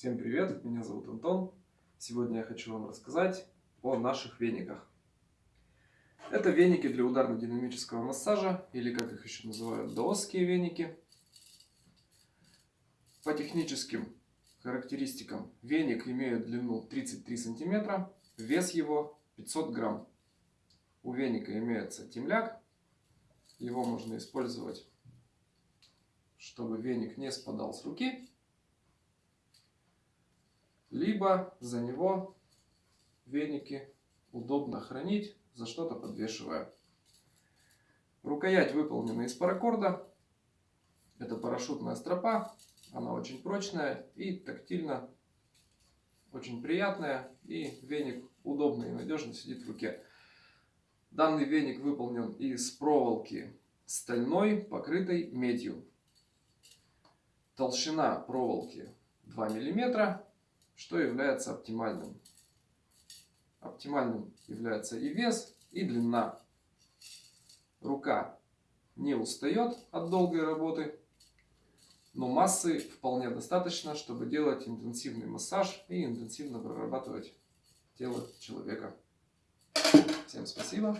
Всем привет, меня зовут Антон. Сегодня я хочу вам рассказать о наших вениках. Это веники для ударно-динамического массажа, или как их еще называют, даосские веники. По техническим характеристикам веник имеет длину 33 сантиметра, вес его 500 грамм. У веника имеется темляк, его можно использовать, чтобы веник не спадал с руки либо за него веники удобно хранить, за что-то подвешивая. Рукоять выполнена из паракорда. Это парашютная стропа. Она очень прочная и тактильно очень приятная. И веник удобно и надежно сидит в руке. Данный веник выполнен из проволоки стальной, покрытой медью. Толщина проволоки 2 миллиметра что является оптимальным. Оптимальным является и вес, и длина. Рука не устает от долгой работы, но массы вполне достаточно, чтобы делать интенсивный массаж и интенсивно прорабатывать тело человека. Всем спасибо.